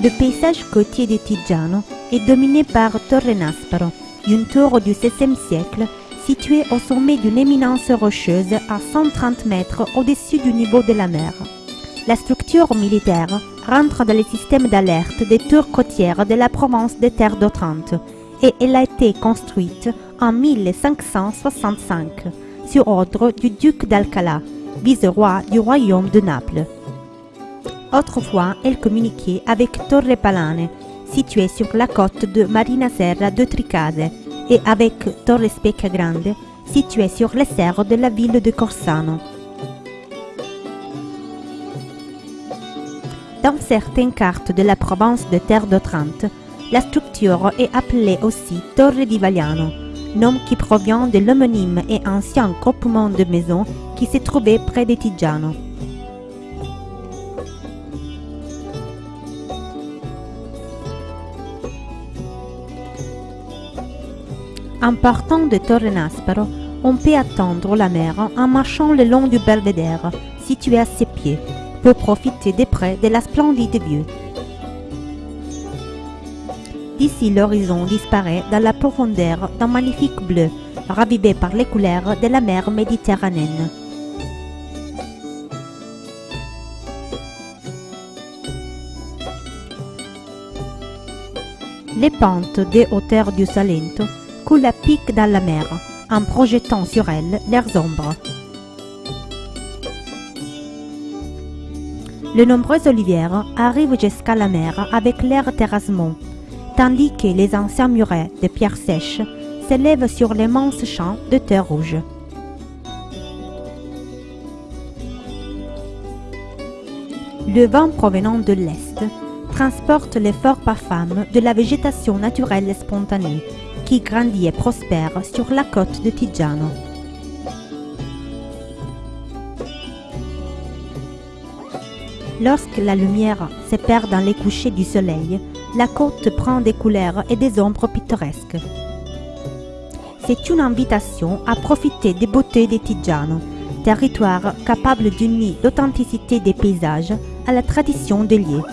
Le paysage côtier de Tigiano est dominé par Torre Nasparo, une tour du XVIe siècle située au sommet d'une éminence rocheuse à 130 mètres au-dessus du niveau de la mer. La structure militaire rentre dans le système d'alerte des tours côtières de la province des Terres d'Otrante et elle a été construite en 1565 sur ordre du duc d'Alcala, vice-roi du royaume de Naples. Autrefois, elle communiquait avec Torre Palane, située sur la côte de Marina Serra de Tricase, et avec Torre Specca Grande, située sur les serres de la ville de Corsano. Dans certaines cartes de la province de Terre d'Otrante, la structure est appelée aussi Torre di Vagliano, nom qui provient de l'homonyme et ancien groupement de maisons qui se trouvait près de Tigiano. En partant de Torre Nasparo, on peut attendre la mer en marchant le long du belvédère, situé à ses pieds, pour profiter des près de la splendide vue. D'ici l'horizon disparaît dans la profondeur d'un magnifique bleu, ravivé par les couleurs de la mer Méditerranéenne. Les pentes des hauteurs du Salento coulent à pic dans la mer, en projetant sur elles leurs ombres. Les nombreuses olivières arrivent jusqu'à la mer avec leurs terrassements, tandis que les anciens murets de pierres sèches s'élèvent sur l'immense champ de terre rouge. Le vent provenant de l'Est transporte les forts parfums de la végétation naturelle spontanée qui grandit et prospère sur la côte de Tigiano. Lorsque la lumière se perd dans les couchers du soleil, la côte prend des couleurs et des ombres pittoresques. C'est une invitation à profiter des beautés de Tigiano, territoire capable d'unir l'authenticité des paysages à la tradition des lieux.